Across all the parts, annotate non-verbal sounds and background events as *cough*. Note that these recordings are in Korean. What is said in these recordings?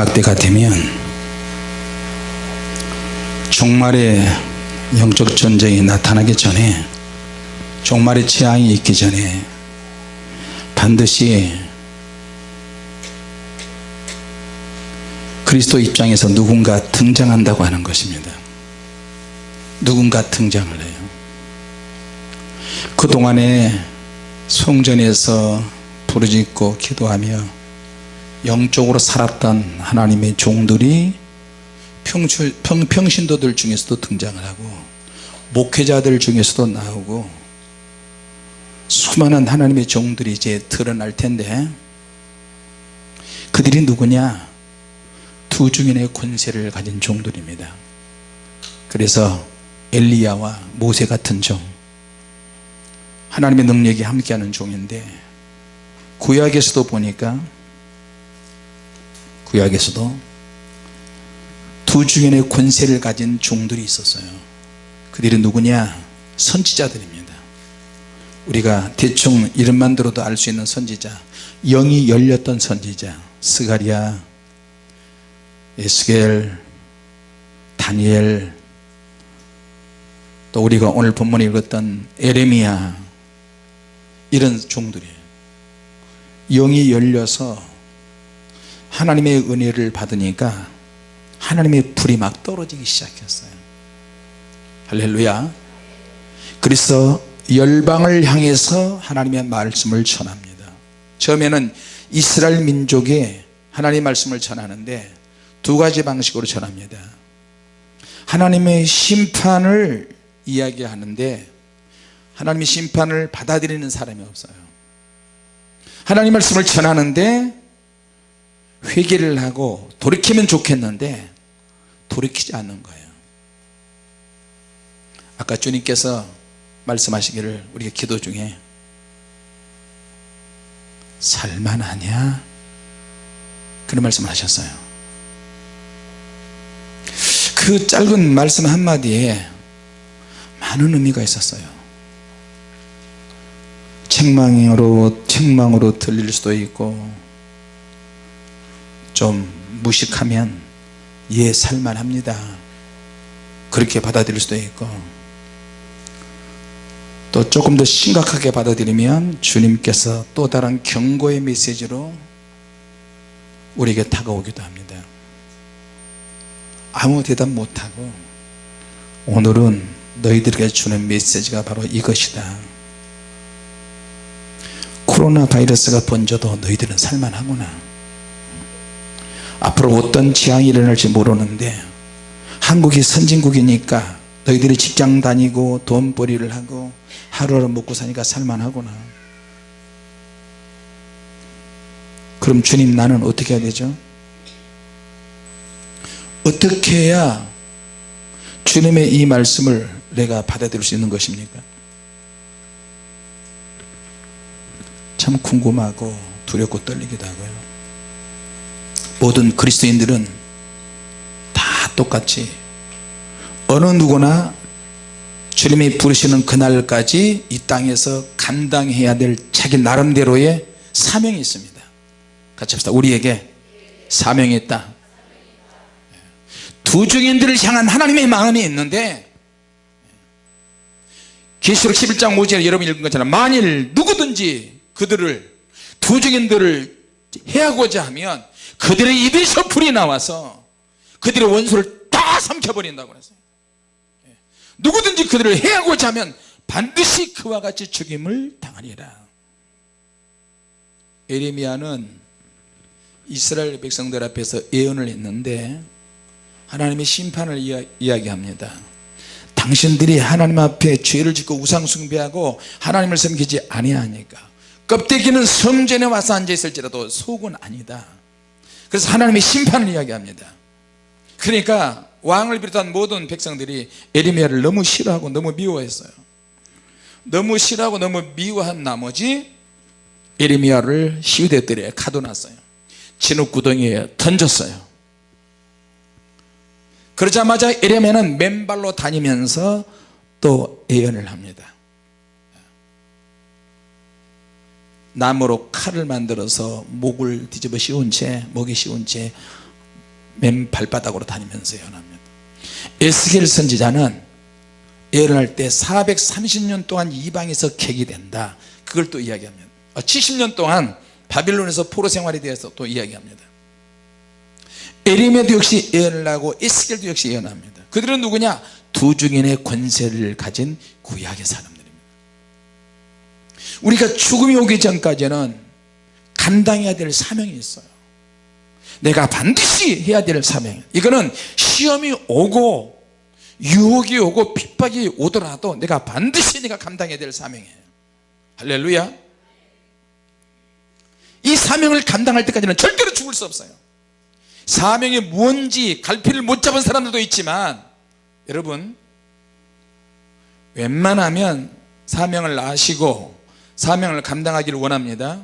마지막 때가 되면 종말의 영적 전쟁이 나타나기 전에 종말의 재앙이 있기 전에 반드시 그리스도 입장에서 누군가 등장한다고 하는 것입니다. 누군가 등장을 해요. 그동안에 성전에서 부르짖고 기도하며 영적으로 살았던 하나님의 종들이 평주, 평, 평신도들 중에서도 등장을 하고 목회자들 중에서도 나오고 수많은 하나님의 종들이 이제 드러날 텐데 그들이 누구냐? 두 중인의 권세를 가진 종들입니다. 그래서 엘리야와 모세 같은 종 하나님의 능력이 함께하는 종인데 구약에서도 보니까 구약에서도 두 중인의 권세를 가진 종들이 있었어요. 그들이 누구냐? 선지자들입니다. 우리가 대충 이름만 들어도 알 수 있는 선지자 영이 열렸던 선지자 스가리아 에스겔 다니엘 또 우리가 오늘 본문에 읽었던 에레미야 이런 종들이에요. 영이 열려서 하나님의 은혜를 받으니까 하나님의 불이 막 떨어지기 시작했어요. 할렐루야. 그래서 열방을 향해서 하나님의 말씀을 전합니다. 처음에는 이스라엘 민족에 하나님의 말씀을 전하는데 두 가지 방식으로 전합니다. 하나님의 심판을 이야기하는데 하나님의 심판을 받아들이는 사람이 없어요. 하나님 말씀을 전하는데 회개를 하고 돌이키면 좋겠는데 돌이키지 않는 거예요. 아까 주님께서 말씀하시기를 우리가 기도 중에 살만하냐? 그런 말씀을 하셨어요. 그 짧은 말씀 한마디에 많은 의미가 있었어요. 책망으로 책망으로 들릴 수도 있고 좀 무식하면 예 살만합니다. 그렇게 받아들일 수도 있고 또 조금 더 심각하게 받아들이면 주님께서 또 다른 경고의 메시지로 우리에게 다가오기도 합니다. 아무 대답 못하고 오늘은 너희들에게 주는 메시지가 바로 이것이다. 코로나 바이러스가 번져도 너희들은 살만하구나 앞으로 어떤 재앙이 일어날지 모르는데 한국이 선진국이니까 너희들이 직장 다니고 돈벌이를 하고 하루하루 먹고 사니까 살만하구나. 그럼 주님 나는 어떻게 해야 되죠? 어떻게 해야 주님의 이 말씀을 내가 받아들일 수 있는 것입니까? 참 궁금하고 두렵고 떨리기도 하고요 모든 그리스도인들은 다 똑같이 어느 누구나 주님이 부르시는 그날까지 이 땅에서 감당해야 될 자기 나름대로의 사명이 있습니다. 같이 합시다. 우리에게 사명이 있다. 두 증인들을 향한 하나님의 마음이 있는데 계시록 11장 5절에 여러분 읽은 것처럼 만일 누구든지 그들을 두 증인들을 해하고자 하면 그들의 입에서 불이 나와서 그들의 원수를 다 삼켜버린다고 그랬어요. 누구든지 그들을 해하고자 하면 반드시 그와 같이 죽임을 당하리라. 에레미야는 이스라엘 백성들 앞에서 예언을 했는데 하나님의 심판을 이야, 이야기합니다. 당신들이 하나님 앞에 죄를 짓고 우상 숭배하고 하나님을 섬기지 아니하니까 껍데기는 성전에 와서 앉아있을지라도 속은 아니다 그래서 하나님의 심판을 이야기합니다. 그러니까 왕을 비롯한 모든 백성들이 에리미야를 너무 싫어하고 너무 미워했어요. 너무 싫어하고 너무 미워한 나머지 에리미야를 시우대들에 가둬놨어요. 진흙구덩이에 던졌어요. 그러자마자 에레미야는 맨발로 다니면서 또 예언을 합니다 나무로 칼을 만들어서 목을 뒤집어 씌운 채 목에 씌운 채 맨 발바닥으로 다니면서 예언합니다 에스겔 선지자는 예언할 때 430년 동안 이방에서 객이 된다. 그걸 또 이야기합니다. 70년 동안 바빌론에서 포로 생활에 대해서 또 이야기합니다. 에리메도 역시 예언을 하고 에스겔도 역시 예언합니다. 그들은 누구냐? 두 중인의 권세를 가진 구약의 사람들입니다 우리가 죽음이 오기 전까지는 감당해야 될 사명이 있어요. 내가 반드시 해야 될 사명. 이거는 시험이 오고 유혹이 오고 핍박이 오더라도 내가 반드시 내가 감당해야 될 사명이에요. 할렐루야. 이 사명을 감당할 때까지는 절대로 죽을 수 없어요. 사명이 뭔지 갈피를 못 잡은 사람들도 있지만 여러분 웬만하면 사명을 아시고 사명을 감당하기를 원합니다.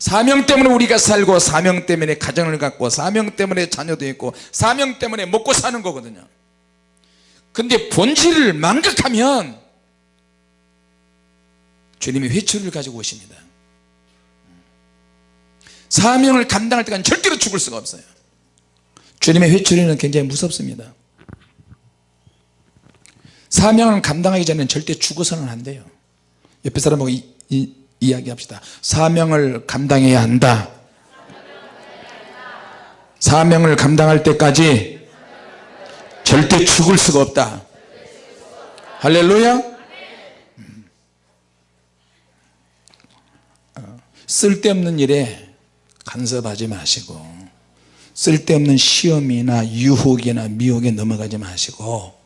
사명 때문에 우리가 살고 사명 때문에 가정을 갖고 사명 때문에 자녀도 있고 사명 때문에 먹고 사는 거거든요. 근데 본질을 망각하면 주님이 회초리를 가지고 오십니다. 사명을 감당할 때까지 절대로 죽을 수가 없어요. 주님의 회초리는 굉장히 무섭습니다. 사명을 감당하기 전에는 절대 죽어서는 안 돼요 옆에 사람하고 이, 이, 이야기합시다. 사명을 감당해야 한다. 사명을 감당할 때까지 절대 죽을 수가 없다. 할렐루야. 음. 어, 쓸데없는 일에 간섭하지 마시고 쓸데없는 시험이나 유혹이나 미혹에 넘어가지 마시고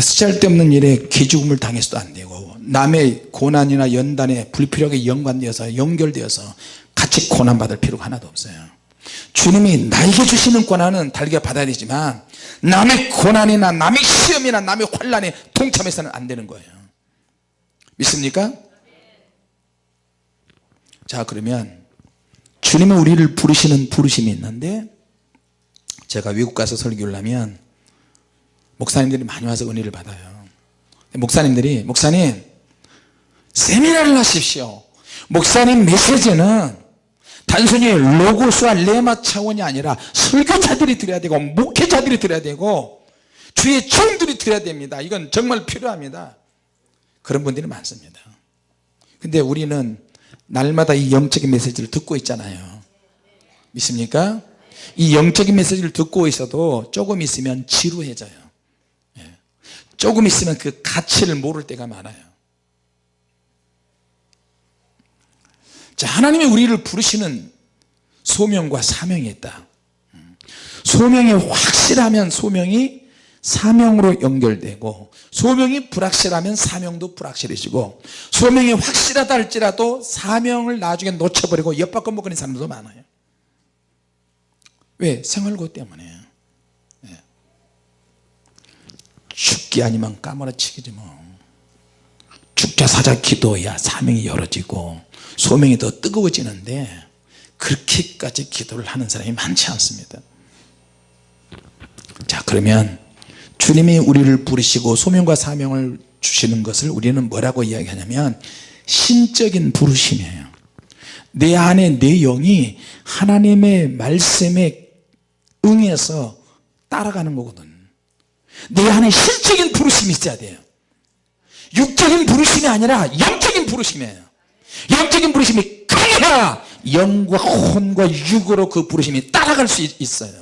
쓸데없는 일에 기죽음을 당해서도 안 되고 남의 고난이나 연단에 불필요하게 연관되어서 연결되어서 같이 고난받을 필요가 하나도 없어요 주님이 나에게 주시는 고난은 달게 받아야 되지만 남의 고난이나 남의 시험이나 남의 환란에 동참해서는 안 되는 거예요 믿습니까? 자 그러면 주님은 우리를 부르시는 부르심이 있는데 제가 외국 가서 설교를 하면 목사님들이 많이 와서 은혜를 받아요. 목사님들이 목사님 세미나를 하십시오. 목사님 메시지는 단순히 로고스와 레마 차원이 아니라 설교자들이 드려야 되고 목회자들이 드려야 되고 주의 종들이 드려야 됩니다. 이건 정말 필요합니다. 그런 분들이 많습니다. 근데 우리는 날마다 이 영적인 메시지를 듣고 있잖아요. 믿습니까? 이 영적인 메시지를 듣고 있어도 조금 있으면 지루해져요 조금 있으면 그 가치를 모를 때가 많아요. 자 하나님이 우리를 부르시는 소명과 사명이 있다. 소명이 확실하면 소명이 사명으로 연결되고 소명이 불확실하면 사명도 불확실해지고 소명이 확실하다 할지라도 사명을 나중에 놓쳐버리고 엿바꿔 먹는 사람도 많아요. 왜? 생활고 때문에 죽기 아니면 까무러치기지 뭐. 죽자 사자 기도야 사명이 열어지고 소명이 더 뜨거워지는데 그렇게까지 기도를 하는 사람이 많지 않습니다. 자 그러면 주님이 우리를 부르시고 소명과 사명을 주시는 것을 우리는 뭐라고 이야기하냐면 신적인 부르심이에요. 내 안에 내 영이 하나님의 말씀에 응해서 따라가는 거거든 내 안에 신적인 부르심이 있어야 돼요. 육적인 부르심이 아니라 영적인 부르심이에요. 영적인 부르심이 강해야 영과 혼과 육으로 그 부르심이 따라갈 수 있어요.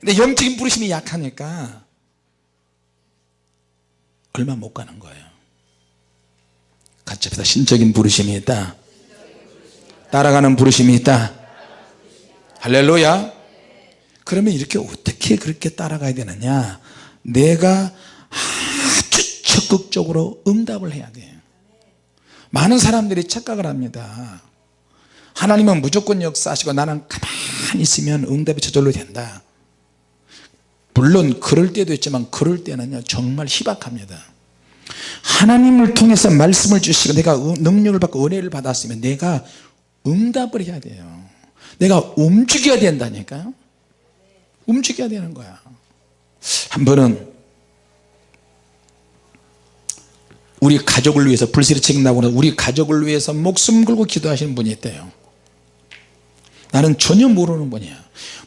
근데 영적인 부르심이 약하니까 얼마 못 가는 거예요. 같이 합시다. 신적인 부르심이 있다. 따라가는 부르심이 있다. 할렐루야. 그러면 이렇게 어떻게 그렇게 따라가야 되느냐 내가 아주 적극적으로 응답을 해야 돼요 많은 사람들이 착각을 합니다. 하나님은 무조건 역사하시고 나는 가만히 있으면 응답이 저절로 된다. 물론 그럴 때도 있지만 그럴 때는요 정말 희박합니다. 하나님을 통해서 말씀을 주시고 내가 능력을 받고 은혜를 받았으면 내가 응답을 해야 돼요. 내가 움직여야 된다니까요. 움직여야 되는 거야 한 번은 우리 가족을 위해서 불세를 책임나고 우리 가족을 위해서 목숨 걸고 기도하시는 분이 있대요. 나는 전혀 모르는 분이야.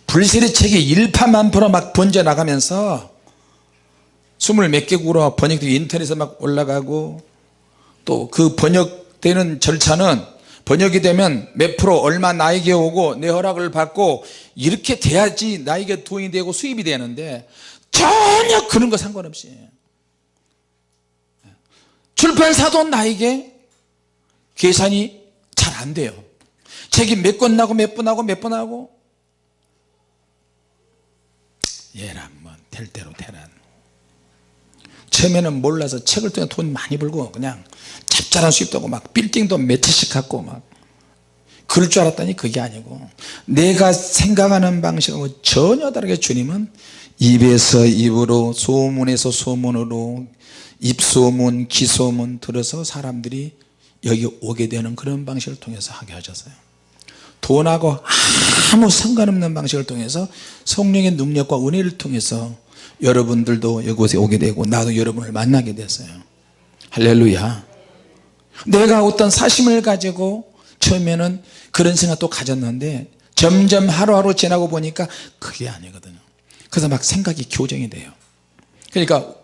불세례 책이 일파만파로 막 번져 나가면서 스물 몇 개국으로 번역되고 인터넷에 막 올라가고 또 그 번역되는 절차는 번역이 되면 몇 프로 얼마 나에게 오고 내 허락을 받고 이렇게 돼야지 나에게 돈이 되고 수입이 되는데 전혀 그런 거 상관없이. 출판사도 나에게 계산이 잘 안 돼요. 책이 몇 권 나고 몇 번 하고 몇 번 하고. 얘란 뭐될 대로 되란. 처음에는 몰라서 책을 통해 돈 많이 벌고 그냥 짭짤한 수입도 하고 막 빌딩도 몇 채씩 갖고 막 그럴 줄 알았더니 그게 아니고 내가 생각하는 방식하고 전혀 다르게 주님은 입에서 입으로 소문에서 소문으로 입소문 기소문 들어서 사람들이 여기 오게 되는 그런 방식을 통해서 하게 하셨어요. 돈하고 아무 상관없는 방식을 통해서 성령의 능력과 은혜를 통해서 여러분들도 이곳에 오게 되고 나도 여러분을 만나게 됐어요. 할렐루야. 내가 어떤 사심을 가지고 처음에는 그런 생각도 가졌는데 점점 하루하루 지나고 보니까 그게 아니거든요 그래서 막 생각이 교정이 돼요. 그러니까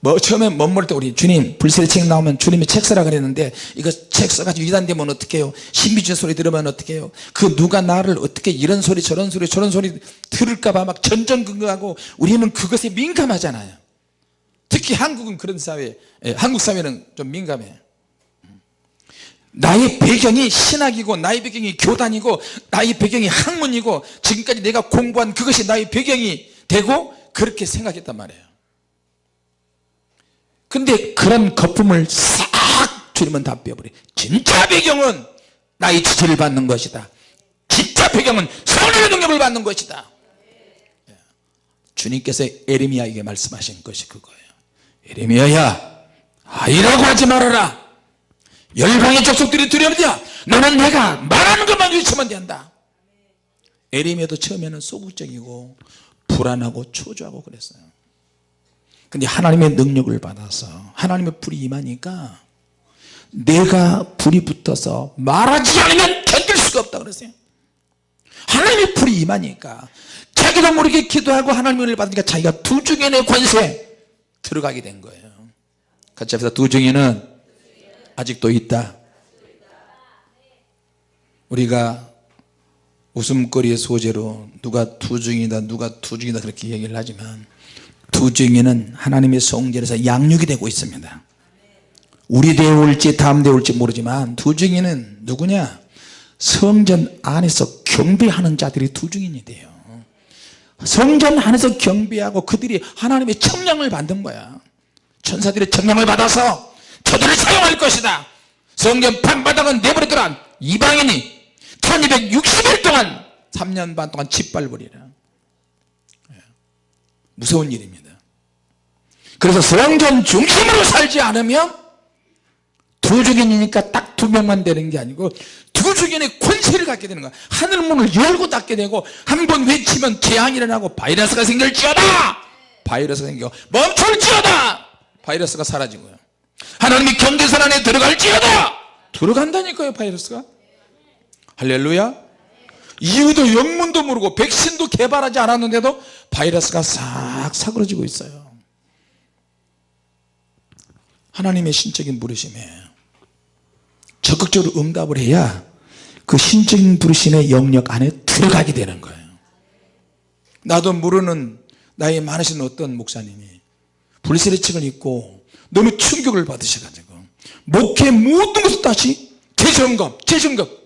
뭐 처음에 멋모를 때 우리 주님 불세례 책 나오면 주님이 책 쓰라 그랬는데 이거 책 써가지고 이단되면 어떻게 해요? 신비주의 소리 들으면 어떻게 해요? 그 누가 나를 어떻게 이런 소리 저런 소리 저런 소리 들을까봐 막 전전긍긍하고 우리는 그것에 민감하잖아요. 특히 한국은 그런 사회 예, 한국 사회는 좀 민감해요 나의 배경이 신학이고 나의 배경이 교단이고 나의 배경이 학문이고 지금까지 내가 공부한 그것이 나의 배경이 되고 그렇게 생각했단 말이에요. 근데 그런 거품을 싹 주님은 다 빼버려. 진짜 배경은 나의 지지를 받는 것이다. 진짜 배경은 성령의 능력을 받는 것이다. 주님께서 에레미야에게 말씀하신 것이 그거예요. 에레미야야 아이라고 하지 말아라. 열방의 족속들이 두려워냐? 너는 내가 말하는 것만 외치면 된다. 에레미야도 처음에는 소극적이고 불안하고 초조하고 그랬어요. 근데 하나님의 능력을 받아서 하나님의 불이 임하니까 내가 불이 붙어서 말하지 않으면 견딜 수가 없다 그랬어요. 하나님의 불이 임하니까 자기도 모르게 기도하고 하나님의 은혜를 받으니까 자기가 두 중에는 권세 들어가게 된 거예요. 같이 합시다. 두 중에는 아직도 있다. 우리가 웃음거리의 소재로 누가 투중이다 누가 투중이다 그렇게 얘기를 하지만 투중이는 하나님의 성전에서 양육이 되고 있습니다. 우리 대에 올지 다음 대에 올지 모르지만 투중이는 누구냐? 성전 안에서 경배하는 자들이 투중인이 돼요. 성전 안에서 경배하고 그들이 하나님의 청량을 받는 거야. 천사들의 청량을 받아서 저들을 사용할 것이다. 성전 판바닥은 내버려두란 이방인이 1260일 동안 3년 반 동안 짓밟으리라 예. 무서운 일입니다. 그래서 성전 중심으로 살지 않으면 두 주견이니까 딱 두 명만 되는 게 아니고 두 주견의 권세를 갖게 되는 거야. 하늘문을 열고 닫게 되고 한 번 외치면 재앙이 일어나고 바이러스가 생길지어다! 바이러스가 생겨. 멈출지어다! 바이러스가 사라지고요. 하나님이 경계선 안에 들어갈지어다! 들어간다니까요 바이러스가 할렐루야. 이유도 영문도 모르고 백신도 개발하지 않았는데도 바이러스가 싹 사그러지고 있어요. 하나님의 신적인 부르심에 적극적으로 응답을 해야 그 신적인 부르심의 영역 안에 들어가게 되는 거예요. 나도 모르는 나이 많으신 어떤 목사님이 불세례책을 읽고 너무 충격을 받으셔가지고 목회 모든 것을 다시 재점검 재점검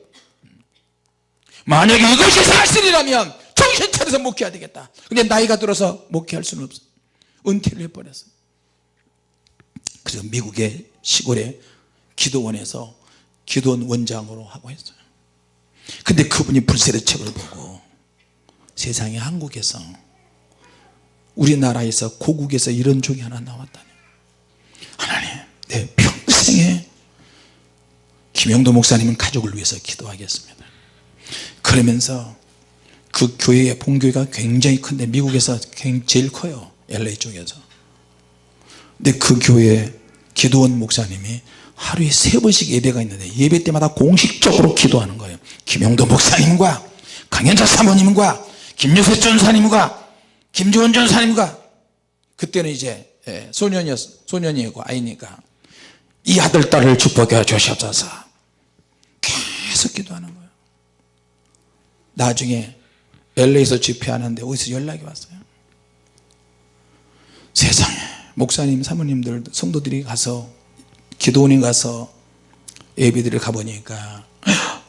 만약에 이것이 사실이라면 정신 차려서 목회해야 되겠다. 근데 나이가 들어서 목회할 수는 없어. 은퇴를 해버렸어. 그래서 미국의 시골에 기도원에서 기도원 원장으로 하고 했어요. 근데 그분이 불세례 책을 보고 세상에 한국에서 우리나라에서 고국에서 이런 종이 하나 나왔다니. 하나님 내 평생에 김영도 목사님은 가족을 위해서 기도하겠습니다 그러면서 그 교회의 본교회가 굉장히 큰데 미국에서 제일 커요 LA 쪽에서. 근데 그 교회 기도원 목사님이 하루에 세 번씩 예배가 있는데 예배 때마다 공식적으로 기도하는 거예요. 김영도 목사님과 강현자 사모님과 김여세 전사님과 김지원 전사님과. 그때는 이제 예, 소년이었 소년이고 아이니까 이 아들 딸을 축복해 주시옵소서. 계속 기도하는 거예요 나중에 LA에서 집회하는데 어디서 연락이 왔어요? 세상에 목사님 사모님들 성도들이 가서 기도원에 가서 예배드리러 가보니까 *gasps*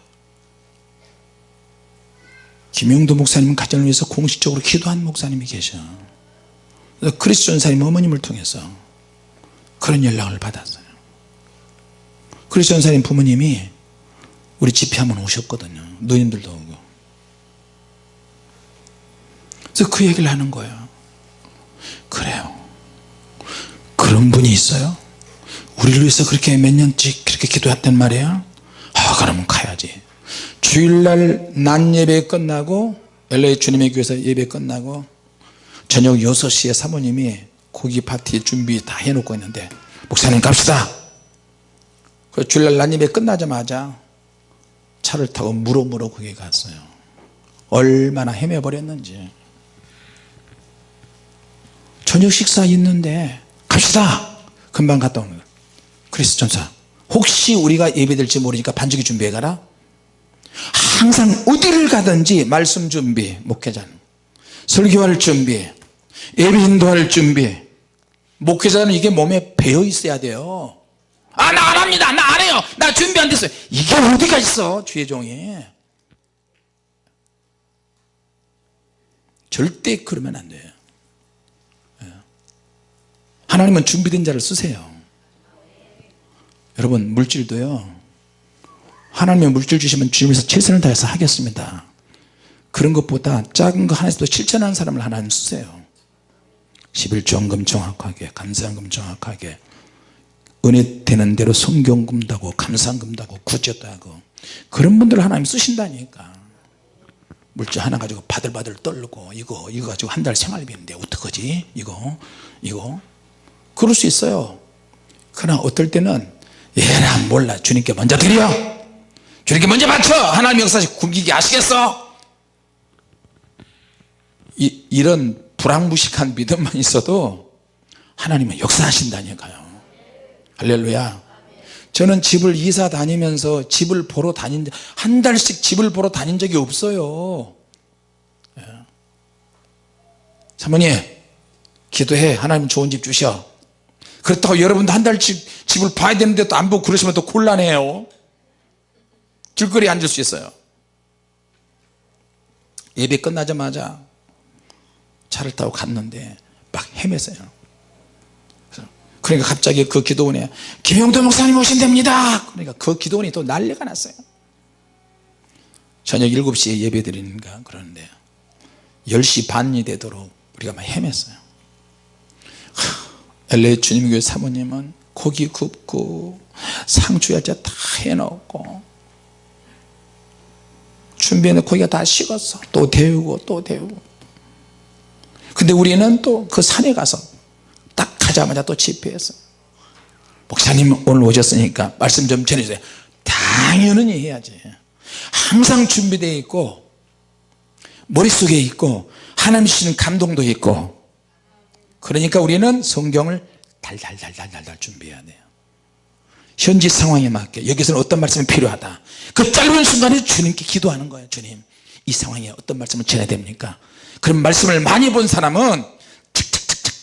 김용도 목사님 가정을 위해서 공식적으로 기도한 목사님이 계셔. 그래서 크리스 전사님 어머님을 통해서 그런 연락을 받았어요. 크리스 전사님 부모님이 우리 집회 한번 오셨거든요. 누님들도 오고 그래서 그 얘기를 하는 거예요. 그래요. 그런 분이 있어요? 우리를 위해서 그렇게 몇 년씩 그렇게 기도했단 말이에요 아 그러면 가야지. 주일날 낮 예배 끝나고 LA 주님의 교회에서 예배 끝나고 저녁 6시에 사모님이 고기 파티 준비 다 해놓고 있는데 목사님 갑시다! 그 주일날 낮 예배 끝나자마자 차를 타고 무로무로 거기 갔어요. 얼마나 헤매버렸는지 저녁 식사 있는데 갑시다. 금방 갔다 오는 거예요 그리스 전사 혹시 우리가 예배될지 모르니까 반죽이 준비해 가라. 항상 어디를 가든지 말씀 준비 목회자는. 설교할 준비 예배 인도할 준비. 목회자는 이게 몸에 배어 있어야 돼요. 아 나 안 합니다. 나 안 해요. 나 준비 안 됐어요. 이게 어디가 있어 주의 종이? 절대 그러면 안 돼요. 예. 하나님은 준비된 자를 쓰세요. 여러분 물질도요 하나님의 물질 주시면 주님에서 최선을 다해서 하겠습니다. 그런 것보다 작은 거 하나에서도 실천하는 사람을 하나님 쓰세요. 11조원금 정확하게 감사한금 정확하게 은혜 되는 대로 성경금도 하고 감사금도 하고 구제도 하고 그런 분들을 하나님 쓰신다니까. 물질 하나 가지고 바들바들 떨고 이거 이거 가지고 한 달 생활비인데 어떡하지? 이거 이거 그럴 수 있어요. 그러나 어떨 때는 얘라 몰라. 주님께 먼저 드려. 주님께 먼저 바쳐 하나님 역사시 굶기게 아시겠어? 이, 이런 불황무식한 믿음만 있어도 하나님은 역사하신다니까요. 할렐루야. 저는 집을 이사 다니면서 집을 보러 다닌 한 달씩 집을 보러 다닌 적이 없어요. 예. 사모님 기도해. 하나님 좋은 집 주셔 그렇다고 여러분도 한 달씩 집을 봐야 되는데 또 안 보고 그러시면 또 곤란해요. 길거리에 앉을 수 있어요. 예배 끝나자마자 차를 타고 갔는데 막 헤맸어요. 그러니까 갑자기 그 기도원에 김영도 목사님 오신답니다. 그러니까 그 기도원이 또 난리가 났어요. 저녁 7시에 예배 드리는가 그러는데 10시 반이 되도록 우리가 막 헤맸어요 LA 주님교회 사모님은 고기 굽고 상추 야채 다 해놓고 준비해놓은 고기가 다 식었어. 또 데우고 또 데우고. 근데 우리는 또 그 산에 가서 딱 가자마자 또 집회했어 목사님 오늘 오셨으니까 말씀 좀 전해주세요. 당연히 해야지. 항상 준비되어 있고 머릿속에 있고 하나님 주시는 감동도 있고 그러니까 우리는 성경을 달달달달달달 준비해야 돼요. 현지 상황에 맞게 여기서는 어떤 말씀이 필요하다. 그 짧은 순간에 주님께 기도하는 거예요 주님. 이 상황에 어떤 말씀을 전해야 됩니까? 그런 말씀을 많이 본 사람은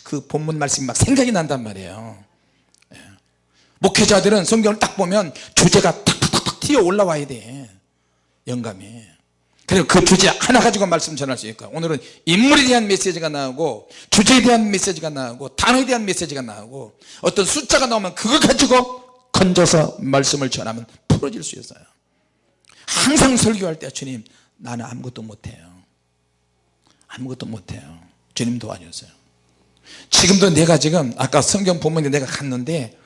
그 본문 말씀이 막 생각이 난단 말이에요. 예. 목회자들은 성경을 딱 보면 주제가 탁탁탁 튀어 올라와야 돼 영감이 그리고 그 주제 하나 가지고 말씀 전할 수 있을까 오늘은 인물에 대한 메시지가 나오고 주제에 대한 메시지가 나오고 단어에 대한 메시지가 나오고 어떤 숫자가 나오면 그거 가지고 건져서 말씀을 전하면 풀어질 수 있어요. 항상 설교할 때 주님 나는 아무것도 못해요. 아무것도 못해요. 주님 도와주세요. 지금도 내가 지금 아까 성경 본문에 내가 갔는데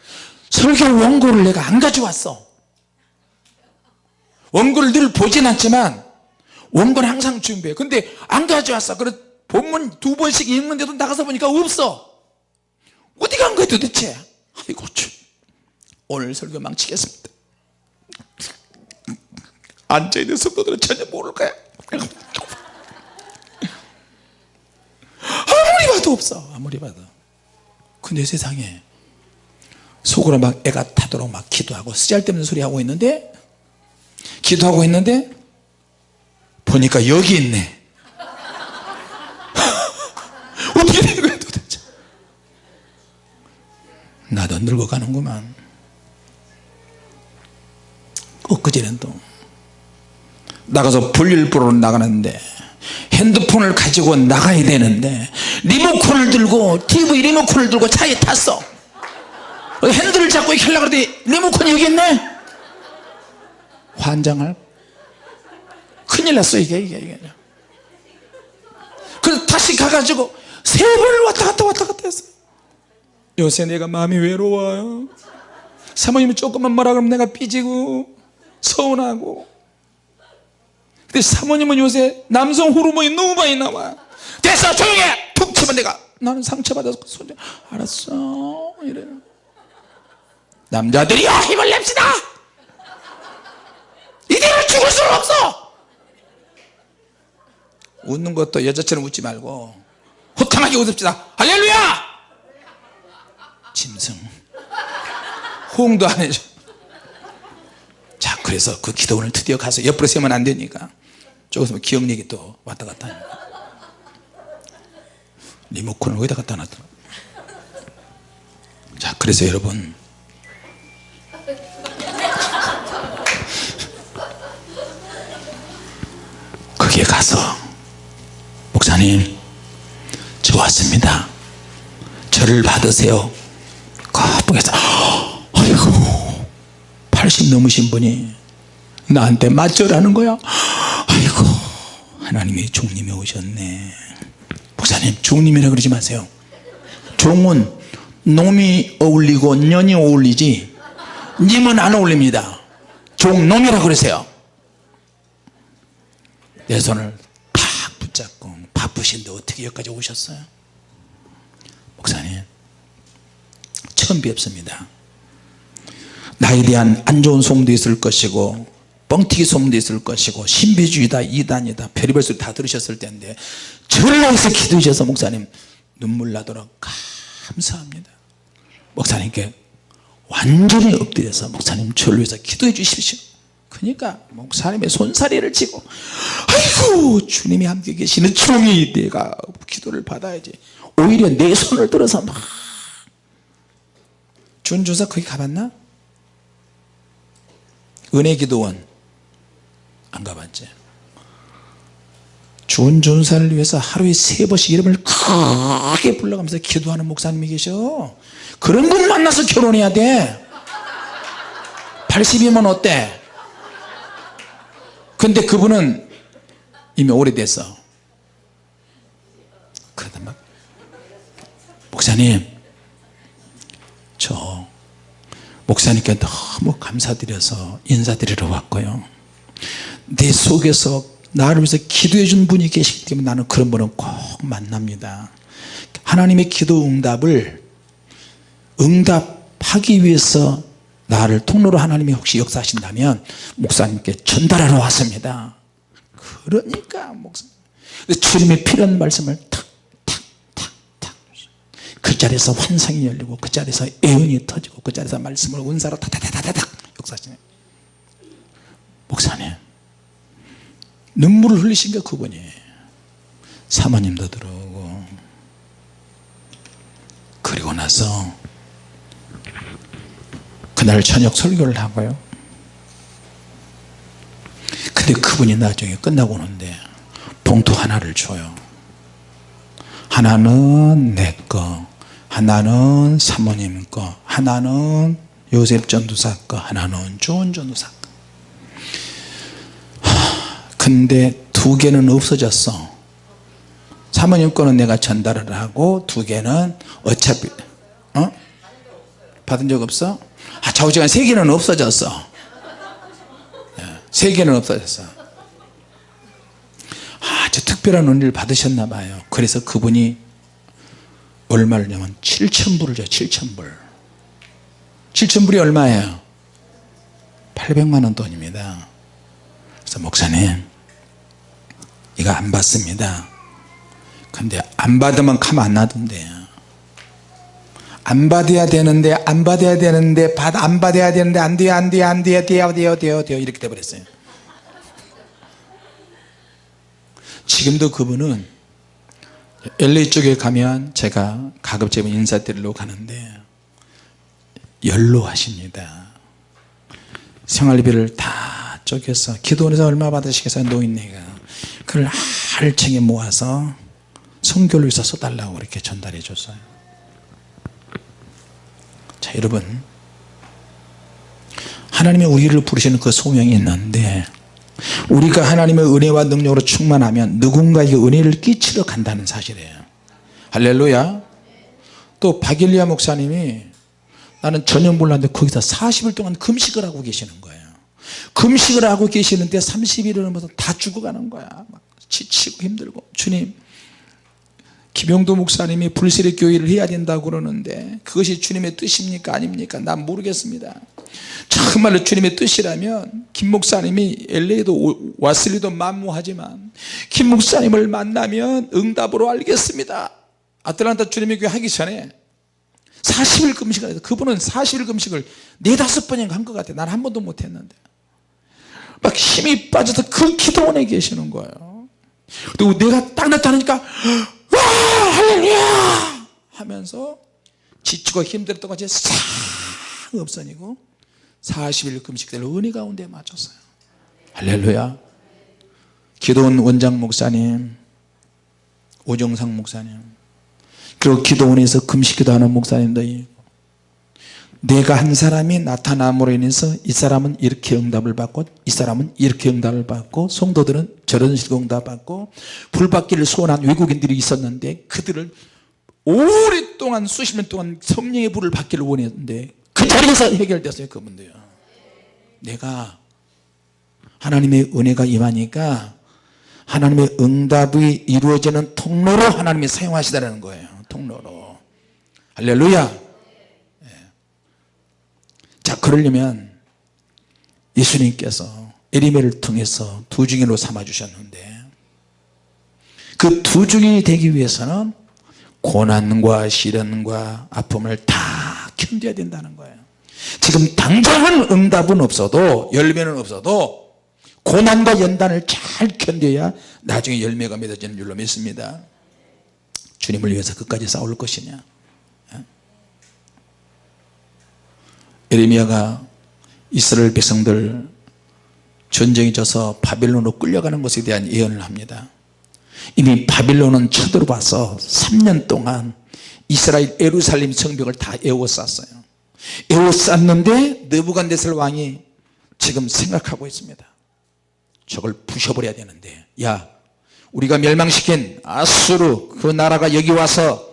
설교 원고를 내가 안 가져왔어. 원고를 늘 보진 않지만 원고는 항상 준비해. 근데 안 가져왔어. 그래 본문 두 번씩 읽는데도 나가서 보니까 없어. 어디 간 거야 도대체? 아이고 참. 오늘 설교 망치겠습니다. 앉아있는 성도들은 전혀 모를 거야. 아무리 봐도 없어. 아무리 봐도. 근데 세상에 속으로 막 애가 타도록 막 기도하고 쓰잘데없는 소리 하고 있는데 기도하고 있는데 보니까 여기 있네. *laughs* 어떻게 된 거야 도대체? 나도 늙어가는구만. 엊그제는 또 나가서 볼일 보러 나가는데 핸드폰을 가지고 나가야 되는데 리모컨을 들고 TV 리모컨을 들고 차에 탔어. 핸들을 잡고 이렇게 하려고 그러더니 리모컨이 여기 있네? 환장할 큰일 났어 이게 이게 이게. 그래서 다시 가가지고 세 번을 왔다 갔다 왔다 갔다 했어 요새 내가 마음이 외로워요. 사모님이 조금만 뭐라 그러면 내가 삐지고 서운하고. 근데 사모님은 요새 남성 호르몬이 너무 많이 나와. 됐어 조용해! 툭 치면 내가 나는 상처받아서 손 알았어. 이래. 남자들이여 힘을 냅시다! 이대로 죽을 수는 없어 웃는 것도 여자처럼 웃지 말고 호탕하게 웃읍시다. 할렐루야! 짐승. 호응도 안 해줘. 자 그래서 그 기도원을 드디어 가서 옆으로 세면 안 되니까 저기서 뭐 기억력이 또 왔다 갔다 하니까. 리모컨을 어디다 갖다 놨더라? 자 그래서 여러분. *laughs* 거기에 가서 목사님 저 왔습니다. 저를 받으세요. 거북해서 아이고 80 넘으신 분이 나한테 맞절하는 거야? 아이고 하나님이 종님이 오셨네. 목사님 종님이라 그러지 마세요. 종은 놈이 어울리고 년이 어울리지 님은 안 어울립니다. 종놈이라 그러세요. 내 손을 바쁘신데 어떻게 여기까지 오셨어요? 목사님 처음 뵙습니다. 나에 대한 안 좋은 소문도 있을 것이고 뻥튀기 소문도 있을 것이고 신비주의다 이단이다 별의별 소리 다 들으셨을 텐데 저를 위해서 기도해 주셔서 목사님 눈물 나도록 감사합니다. 목사님께 완전히 엎드려서 목사님 저를 위해서 기도해 주십시오 그러니까 목사님의 손사리를 치고 아이고 주님이 함께 계시는 종이 내가 기도를 받아야지. 오히려 내 손을 들어서 막. 준조사 거기 가봤나? 은혜기도원. 안 가봤지. 준존사를 위해서 하루에 세 번씩 이름을 크게 불러가면서 기도하는 목사님이 계셔. 그런 분 만나서 결혼해야 돼. 80이면 어때 근데 그분은 이미 오래됐어 그러다 막 목사님 저 목사님께 너무 감사드려서 인사드리러 왔고요. 내 속에서 나를 위해서 기도해 준 분이 계시기 때문에 나는 그런 분은 꼭 만납니다. 하나님의 기도 응답을 응답하기 위해서 나를 통로로 하나님이 혹시 역사하신다면 목사님께 전달하러 왔습니다. 그러니까 목사. 주님의 필요한 말씀을 탁탁탁탁. 그 자리에서 환상이 열리고 그 자리에서 애연이 터지고 그 자리에서 말씀을 은사로 타타타타닥 역사하시네. 목사님 눈물을 흘리신 게 그분이 사모님도 들어오고 그리고 나서 그날 저녁 설교를 하고요. 근데 그분이 나중에 끝나고 오는데 봉투 하나를 줘요. 하나는 내거 하나는 사모님 거 하나는 요셉 전도사 거 하나는 좋은 전도사 거. 근데 두 개는 없어졌어. 사모님 거는 내가 전달을 하고 두 개는 어차피 어? 받은 적 없어? 아 좌우지간 세 개는 없어졌어. 예, 세 개는 없어졌어. 아주 특별한 은혜를 받으셨나 봐요. 그래서 그분이 얼마를 냐면 7천불을 줘 7천불. 7천불이 얼마예요? 800만원 돈입니다. 그래서 목사님 이거 안 받습니다. 근데 안 받으면 가만 안 놔둔대 안 받아야 되는데 안 받아야 되는데 받, 안 받아야 되는데 안 돼요 안 돼요 안 돼요 돼요 돼요 돼요 돼요 이렇게 돼버렸어요. 지금도 그분은 LA 쪽에 가면 제가 가급적이면 인사드리러 가는데 연로하십니다. 생활비를 다 쪼개서 기도원에서 얼마 받으시겠어요? 노인네가. 그걸 알챙이 모아서 성교를 위해서 써달라고 이렇게 전달해 줬어요 자 여러분. 하나님이 우리를 부르시는 그 소명이 있는데 우리가 하나님의 은혜와 능력으로 충만하면 누군가에게 은혜를 끼치러 간다는 사실이에요. 할렐루야. 또 박일리아 목사님이 나는 전혀 몰랐는데 거기서 40일 동안 금식을 하고 계시는 거예요. 금식을 하고 계시는데 30일을 넘어서 다 죽어가는 거야. 막 지치고 힘들고. 주님 김용도 목사님이 불세례 교회를 해야 된다고 그러는데 그것이 주님의 뜻입니까? 아닙니까? 난 모르겠습니다. 정말로 주님의 뜻이라면 김 목사님이 LA도 왔을 리도 만무하지만 김 목사님을 만나면 응답으로 알겠습니다. 아틀란타 주님의 교회 하기 전에 40일 금식을 해서 그분은 40일 금식을 네다섯 번인가 한 것 같아요. 난 한 번도 못했는데. 막 힘이 빠져서 그 기도원에 계시는 거예요. 그리고 내가 딱 나타나니까 와 할렐루야! 하면서 지치고 힘들었던 것이 싹 없어지고 40일 금식대로 은혜 가운데 맞췄어요? 할렐루야! 기도원 원장 목사님 오정상 목사님 그리고 기도원에서 금식기도 하는 목사님도 있고 내가 한 사람이 나타남으로 인해서 이 사람은 이렇게 응답을 받고 이 사람은 이렇게 응답을 받고 성도들은 저런 식으로 응답 받고 불받기를 소원한 외국인들이 있었는데 그들을 오랫동안 수십 년 동안 성령의 불을 받기를 원했는데 그 자리에서 해결됐어요 그분도요. 내가 하나님의 은혜가 임하니까 하나님의 응답이 이루어지는 통로로 하나님이 사용하시다는 거예요 통로로. 할렐루야 그러려면 예수님께서 에리메를 통해서 두 증인으로 삼아 주셨는데 그두 증인이 되기 위해서는 고난과 시련과 아픔을 다 견뎌야 된다는 거예요. 지금 당장은 응답은 없어도 열매는 없어도 고난과 연단을 잘 견뎌야 나중에 열매가 맺어지는 줄로 믿습니다. 주님을 위해서 끝까지 싸울 것이냐 에레미야가 이스라엘 백성들 전쟁이 져서 바빌론으로 끌려가는 것에 대한 예언을 합니다. 이미 바빌론은 쳐들어와서 3년 동안 이스라엘 에루살림 성벽을 다 에워쌌어요. 에워쌌는데 느부갓네살 왕이 지금 생각하고 있습니다. 저걸 부셔버려야 되는데 야 우리가 멸망시킨 아수르 그 나라가 여기 와서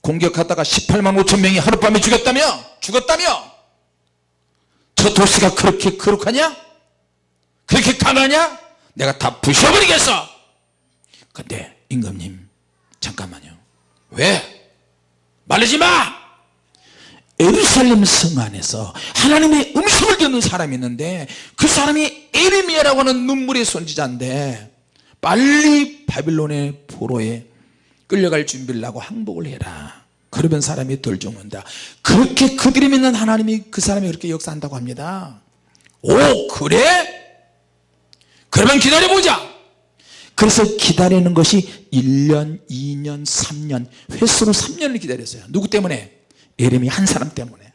공격하다가 18만 5천 명이 하룻밤에 죽였다며? 죽었다며 저 도시가 그렇게 거룩하냐? 그렇게 강하냐? 내가 다 부셔버리겠어. 근데 임금님 잠깐만요. 왜? 말리지 마! 에루살렘 성 안에서 하나님의 음성을 듣는 사람이 있는데 그 사람이 에르미야라고 하는 눈물의 선지자인데 빨리 바빌론의 포로에 끌려갈 준비를 하고 항복을 해라 그러면 사람이 덜 죽는다. 그렇게 그들이 믿는 하나님이 그 사람이 그렇게 역사한다고 합니다. 오 그래? 그러면 기다려보자. 그래서 기다리는 것이 1년 2년 3년 횟수로 3년을 기다렸어요. 누구 때문에? 예레미 한 사람 때문에.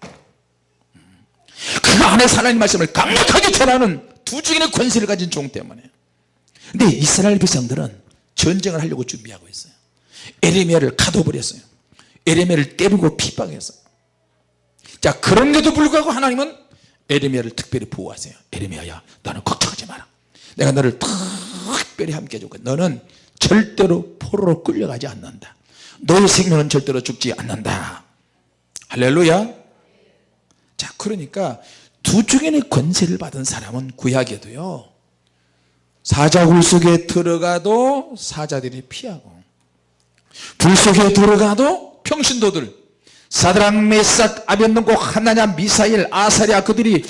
그 안에 하나님 말씀을 강력하게 전하는 두 증인의 권세를 가진 종 때문에. 근데 이스라엘 백성들은 전쟁을 하려고 준비하고 있어요. 에레미야를 가둬버렸어요 에레미야를 때리고 핍박했어요 자 그런데도 불구하고 하나님은 에레미야를 특별히 보호하세요. 에레미야야 너는 걱정하지 마라. 내가 너를 특별히 함께 해줄 거야. 너는 절대로 포로로 끌려가지 않는다. 너의 생명은 절대로 죽지 않는다. 할렐루야. 자 그러니까 두 중에는 권세를 받은 사람은 구약에도요. 사자굴 속에 들어가도 사자들이 피하고 불 속에 들어가도 평신도들 사드랑 메삭 아벤노고 하나냐 미사일 아사리아 그들이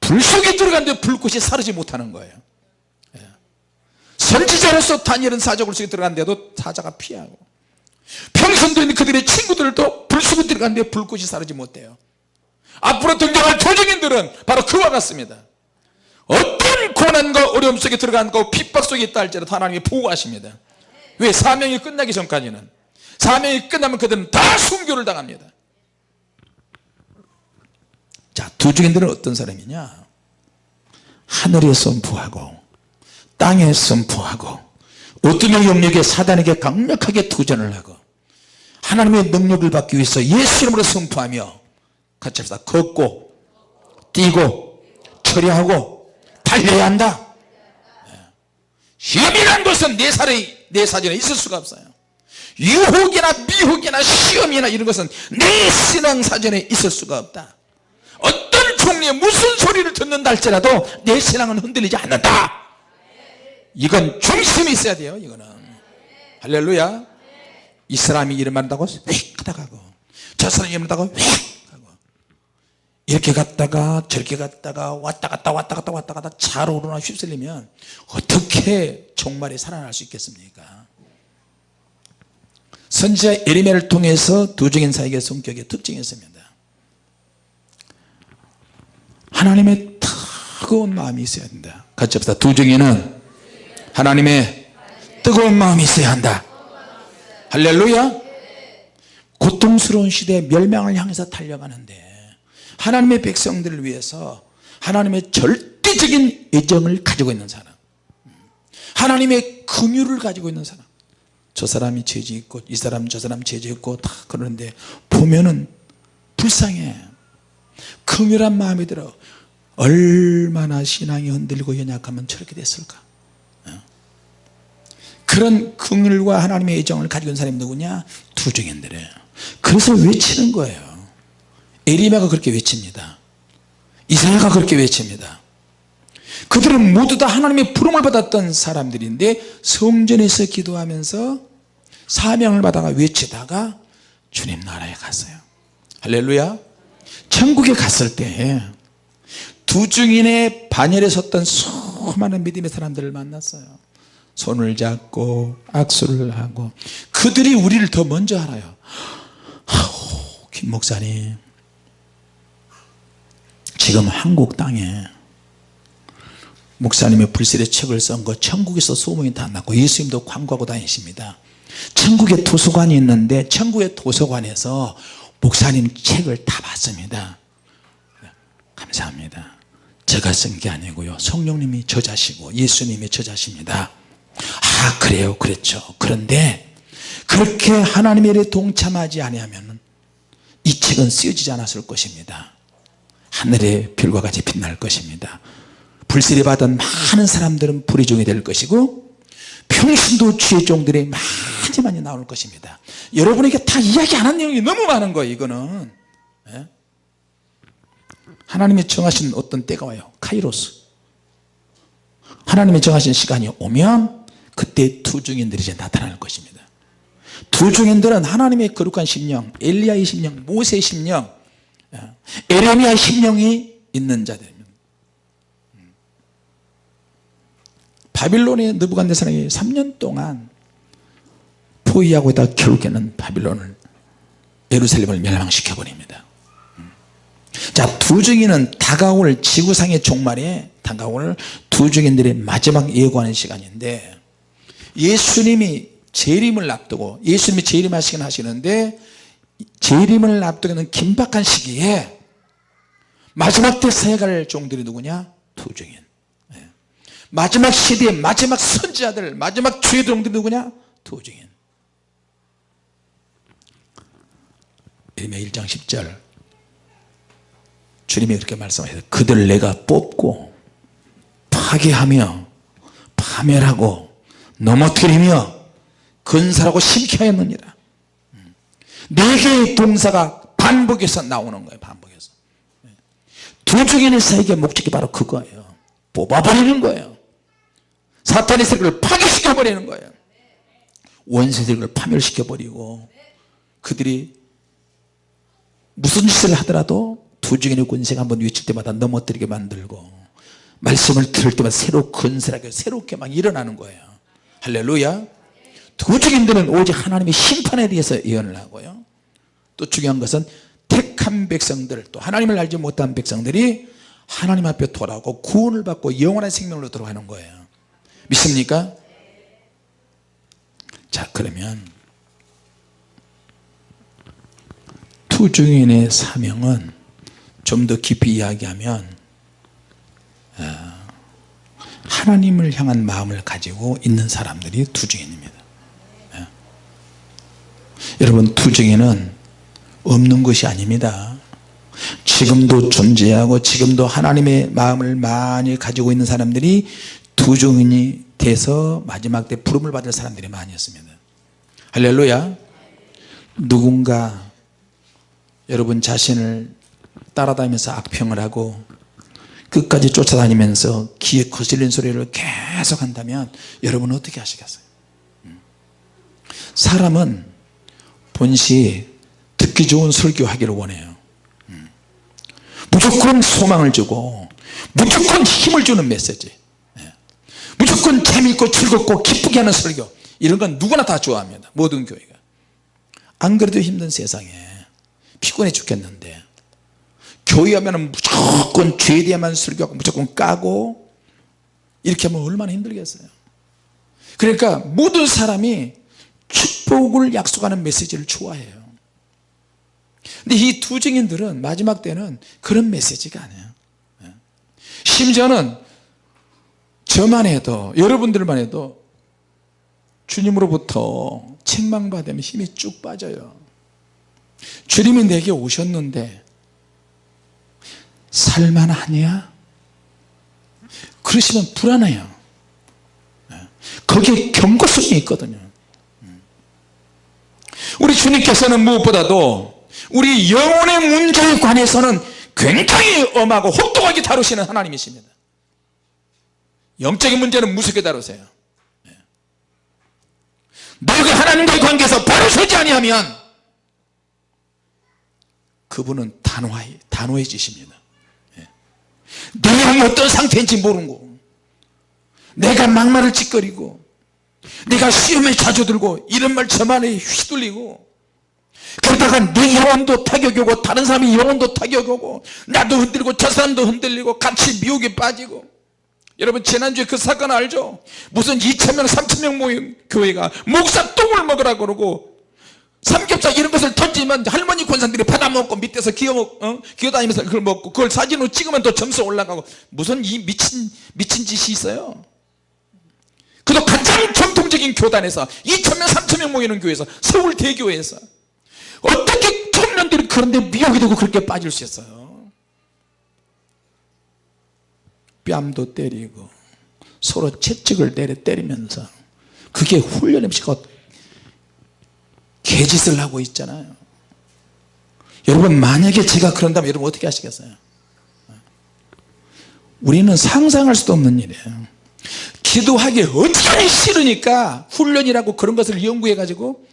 불 속에 들어갔는데 불꽃이 사르지 못하는 거예요. 예. 선지자로서 다니엘은 사적을 속에 들어갔는데도 사자가 피하고 평선도 있는 그들의 친구들도 불 속에 들어갔는데 불꽃이 사르지 못해요. 앞으로 등장할 도적인들은 바로 그와 같습니다. 어떤 고난과 어려움 속에 들어간고 핍박 속에 있다 할지라도 하나님이 보호하십니다. 왜? 사명이 끝나기 전까지는 사명이 끝나면 그들은 다 순교를 당합니다. 자 두 중인들은 어떤 사람이냐? 하늘에 선포하고 땅에 선포하고 어떤 영역에 사단에게 강력하게 도전을 하고 하나님의 능력을 받기 위해서 예수 이름으로 선포하며 같이 합시다. 걷고 뛰고 처리하고 달려야 한다. 시험이란 것은 내 사례 내 사전에 있을 수가 없어요 유혹이나 미혹이나 시험이나 이런 것은 내 신앙 사전에 있을 수가 없다. 어떤 종류의 무슨 소리를 듣는다 할지라도 내 신앙은 흔들리지 않는다. 이건 중심이 있어야 돼요 이거는. 할렐루야. 이 사람이 이런 말 한다고 휙 하다가고 저 사람이 말 한다고 휙 이렇게 갔다가 저렇게 갔다가 왔다 갔다 왔다 갔다 왔다 갔다 차로로나 휩쓸리면 어떻게 종말에 살아날 수 있겠습니까 선지자 에리메를 통해서 두중인 사에게 성격의 특징이 있습니다. 하나님의 뜨거운 마음이 있어야 된다. 같이 합시다. 두중인은 하나님의 뜨거운 마음이 있어야 한다. 할렐루야. 고통스러운 시대에 멸망을 향해서 달려가는데 하나님의 백성들을 위해서 하나님의 절대적인 애정을 가지고 있는 사람 하나님의 긍휼을 가지고 있는 사람 저 사람이 죄지 있고 이 사람 저 사람 죄지 있고 다 그러는데 보면은 불쌍해. 긍휼한 마음이 들어. 얼마나 신앙이 흔들리고 연약하면 저렇게 됐을까? 어? 그런 긍휼과 하나님의 애정을 가지고 있는 사람이 누구냐? 두중인들이에요. 그래서 외치는 거예요. 에리마가 그렇게 외칩니다. 이사야가 그렇게 외칩니다 그들은 모두 다 하나님의 부름을 받았던 사람들인데 성전에서 기도하면서 사명을 받아가 외치다가 주님 나라에 갔어요. 할렐루야. 천국에 갔을 때 두중인의 반열에 섰던 수많은 믿음의 사람들을 만났어요. 손을 잡고 악수를 하고 그들이 우리를 더 먼저 알아요. 아우 김 목사님. 지금 한국 땅에 목사님의 불실의 책을 쓴 거 천국에서 소문이 다 났고 예수님도 광고하고 다니십니다. 천국에 도서관이 있는데 천국의 도서관에서 목사님 책을 다 봤습니다. 감사합니다. 제가 쓴 게 아니고요. 성령님이 저자시고 예수님이 저자십니다. 아 그래요? 그랬죠. 그런데 그렇게 하나님의 일에 동참하지 아니하면 이 책은 쓰여지지 않았을 것입니다. 하늘의 별과 같이 빛날 것입니다 불세례 받은 많은 사람들은 불의 종이 될 것이고 평신도 주의 종들이 많이 많이 나올 것입니다. 여러분에게 다 이야기 안 한 내용이 너무 많은 거예요 이거는. 예? 하나님이 정하신 어떤 때가 와요. 카이로스. 하나님이 정하신 시간이 오면 그때 두 중인들이 이제 나타날 것입니다. 두 중인들은 하나님의 거룩한 심령 엘리야의 심령 모세의 심령 예, 에레미야의 심령이 있는 자들입니다 바빌론의 느부갓네살이 3년 동안 포위하고 있다 결국에는 바빌론을 예루살렘을 멸망시켜 버립니다. 자 두중인은 다가올 지구상의 종말에 다가올 두중인들의 마지막 예고하는 시간인데 예수님이 재림을 앞두고 예수님이 재림하시긴 하시는데 재림을 앞두고는 긴박한 시기에 마지막 때 사역할 종들이 누구냐? 두중인. 예. 마지막 시대의 마지막 선지자들 마지막 주의 종들이 누구냐? 두중인 이름의 1장 10절. 주님이 그렇게 말씀하셔서 그들 내가 뽑고 파괴하며 파멸하고 넘어뜨리며 건설하고 심게 하였느니라. 네 개의 동사가 반복해서 나오는 거예요 반복해서. 두 중에는 사에게 목적이 바로 그거예요. 뽑아버리는 거예요 사탄의 세력을 파괴시켜 버리는 거예요. 원세력을 파멸시켜 버리고 그들이 무슨 짓을 하더라도 두 중인의 군세가 한번 외칠 때마다 넘어뜨리게 만들고 말씀을 들을 때마다 새로 건설하게 새롭게 막 일어나는 거예요. 할렐루야. 두 증인들은 오직 하나님의 심판에 대해서 예언을 하고요. 또 중요한 것은 택한 백성들 또 하나님을 알지 못한 백성들이 하나님 앞에 돌아오고 구원을 받고 영원한 생명으로 들어가는 거예요 믿습니까? 자 그러면 투중인의 사명은 좀 더 깊이 이야기하면 아, 하나님을 향한 마음을 가지고 있는 사람들이 투중인입니다 예. 여러분 투중인은 없는 것이 아닙니다 지금도 존재하고 지금도 하나님의 마음을 많이 가지고 있는 사람들이 투중인이 돼서 마지막 때 부름을 받을 사람들이 많이 있습니다 할렐루야 누군가 여러분 자신을 따라다니면서 악평을 하고 끝까지 쫓아다니면서 귀에 거슬린 소리를 계속 한다면 여러분은 어떻게 하시겠어요 음. 사람은 본시 듣기 좋은 설교하기를 원해요 음. 무조건 소망을 주고 무조건 힘을 주는 메시지 예. 무조건 재미있고 즐겁고 기쁘게 하는 설교. 이런 건 누구나 다 좋아합니다. 모든 교회가. 안 그래도 힘든 세상에 피곤해 죽겠는데 교회 하면 무조건 죄에 대해만 설교하고 무조건 까고 이렇게 하면 얼마나 힘들겠어요. 그러니까 모든 사람이 축복을 약속하는 메시지를 좋아해요. 근데 이 두 증인들은 마지막 때는 그런 메시지가 아니에요. 예. 심지어는 저만 해도 여러분들만 해도 주님으로부터 책망받으면 힘이 쭉 빠져요. 주님이 내게 오셨는데 살만하냐? 그러시면 불안해요. 예. 거기에 경고성이 있거든요. 우리 주님께서는 무엇보다도 우리 영혼의 문제에 관해서는 굉장히 엄하고 혹독하게 다루시는 하나님이십니다 영적인 문제는 무섭게 다루세요 예. 너희가 하나님과의 관계에서 바로 서지 아니하면 그분은 단호해, 단호해지십니다 예. 내 영이 어떤 상태인지 모르는 거 내가 막말을 짓거리고 내가 시험에 자주 들고 이런 말 저만에 휘둘리고 그러다가 내 영혼도 타격이 오고 다른 사람의 영혼도 타격이 오고 나도 흔들리고 저 사람도 흔들리고 같이 미혹에 빠지고 여러분 지난주에 그 사건 알죠? 무슨 2천명 3천명 모인 교회가 목사 똥을 먹으라 그러고 삼겹살 이런 것을 던지면 할머니 권사들이 받아먹고 밑에서 기어, 어? 기어다니면서 그걸 먹고 그걸 사진으로 찍으면 또 점수 올라가고 무슨 이 미친 미친 짓이 있어요 그도 가장 전통적인 교단에서 2천명 3천명 모이는 교회에서 서울 대교회에서 어떻게 청년들이 그런데 미혹이 되고 그렇게 빠질 수 있어요 뺨도 때리고 서로 채찍을 때려 때리면서 그게 훈련의 시가 개짓을 하고 있잖아요. 여러분 만약에 제가 그런다면 여러분 어떻게 하시겠어요? 우리는 상상할 수도 없는 일이에요. 기도하기 어떻게 싫으니까 훈련이라고 그런 것을 연구해 가지고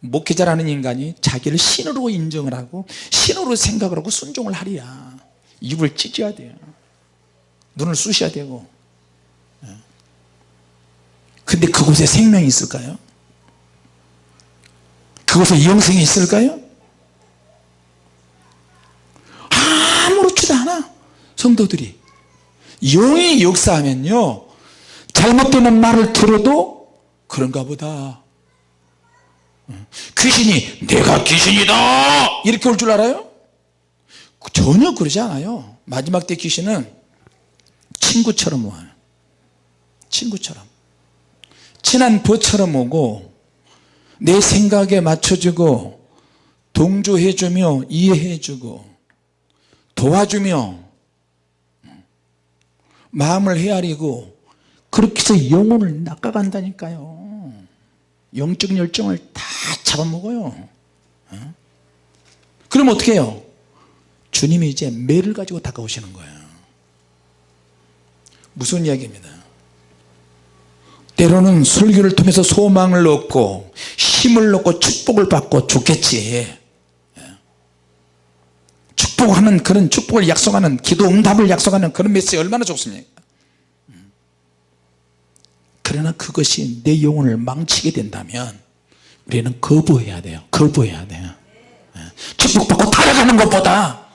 목회자라는 인간이 자기를 신으로 인정을 하고 신으로 생각을 하고 순종을 하리야 입을 찢어야 돼요 눈을 쑤셔야 되고 예. 근데 그곳에 생명이 있을까요? 그곳에 영생이 있을까요? 아무렇지도 않아 성도들이 영이 역사하면요 잘못되는 말을 들어도 그런가 보다 귀신이 내가 귀신이다 이렇게 올 줄 알아요? 전혀 그러지 않아요. 마지막 때 귀신은 친구처럼 와요. 친구처럼. 친한 부처럼 오고 내 생각에 맞춰주고 동조해주며 이해해주고 도와주며 마음을 헤아리고 그렇게 해서 영혼을 낚아간다니까요. 영적 열정을 다 잡아먹어요. 어? 그럼 어떻게 해요 주님이 이제 매를 가지고 다가오시는 거예요. 무슨 이야기입니다? 때로는 설교를 통해서 소망을 얻고 힘을 얻고 축복을 받고 좋겠지. 예. 축복하는 그런 축복을 약속하는 기도 응답을 약속하는 그런 메시지 얼마나 좋습니까? 그러나 그것이 내 영혼을 망치게 된다면 우리는 거부해야 돼요. 거부해야 돼요. 예. 축복받고 타락하는 것보다 어,